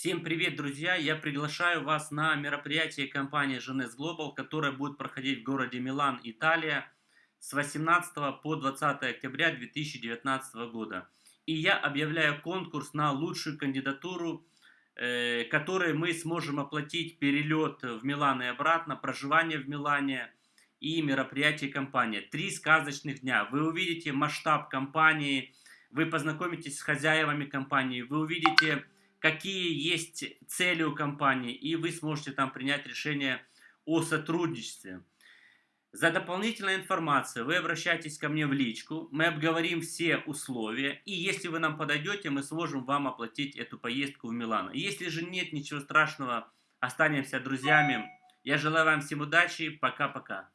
Всем привет, друзья! Я приглашаю вас на мероприятие компании Genes Global, которое будет проходить в городе Милан, Италия с 18 по 20 октября 2019 года. И я объявляю конкурс на лучшую кандидатуру, э, которой мы сможем оплатить перелет в Милан и обратно, проживание в Милане и мероприятие компании. Три сказочных дня. Вы увидите масштаб компании, вы познакомитесь с хозяевами компании, вы увидите какие есть цели у компании, и вы сможете там принять решение о сотрудничестве. За дополнительной информацией вы обращайтесь ко мне в личку, мы обговорим все условия, и если вы нам подойдете, мы сможем вам оплатить эту поездку в Милано. Если же нет ничего страшного, останемся друзьями. Я желаю вам всем удачи, пока-пока.